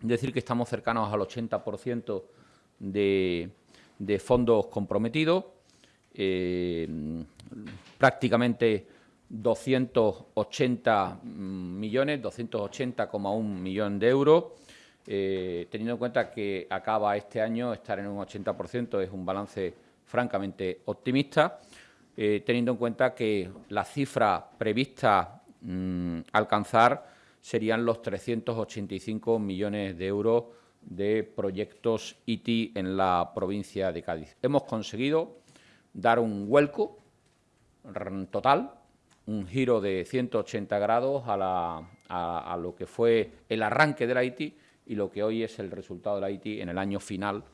decir que estamos cercanos al 80% de, fondos comprometidos, eh, prácticamente 280 millones, 280,1 millones de euros, eh, teniendo en cuenta que acaba este año estar en un 80% es un balance francamente optimista, eh, teniendo en cuenta que la cifra prevista mm, alcanzar serían los 385 millones de euros de proyectos IT en la provincia de Cádiz. Hemos conseguido dar un vuelco total, un giro de 180 grados a, lo que fue el arranque de la IT y lo que hoy es el resultado de la IT en el año final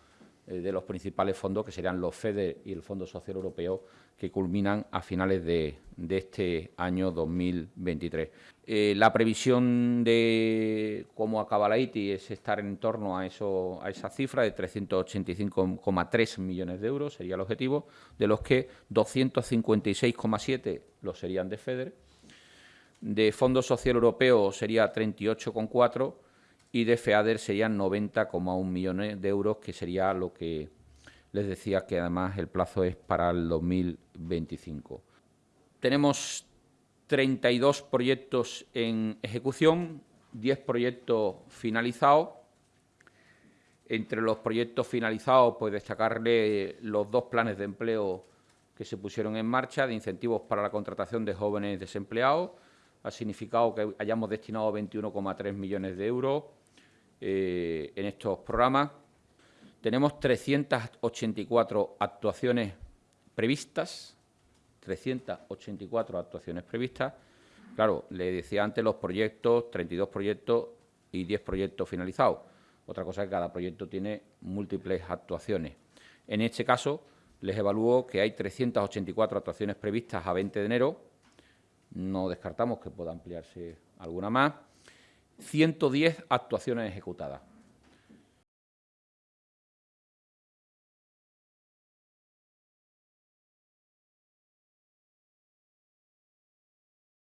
eh, de los principales fondos, que serían los FEDER y el Fondo Social Europeo, que culminan a finales de, este año 2023. Eh, la previsión de cómo acaba la ITI es estar en torno a, eso, a esa cifra de 385,3 millones de euros, sería el objetivo, de los que 256,7 los serían de FEDER, de Fondo Social Europeo sería 38,4 y de FEADER serían 90,1 millones de euros, que sería lo que les decía que además el plazo es para el 2025. Tenemos 32 proyectos en ejecución, 10 proyectos finalizados. Entre los proyectos finalizados, pues destacarle los dos planes de empleo que se pusieron en marcha de incentivos para la contratación de jóvenes desempleados. Ha significado que hayamos destinado 21,3 millones de euros eh, en estos programas. Tenemos 384 actuaciones previstas, 384 actuaciones previstas. Claro, le decía antes los proyectos, 32 proyectos y 10 proyectos finalizados. Otra cosa es que cada proyecto tiene múltiples actuaciones. En este caso, les evalúo que hay 384 actuaciones previstas a 20 de enero. No descartamos que pueda ampliarse alguna más. 110 actuaciones ejecutadas.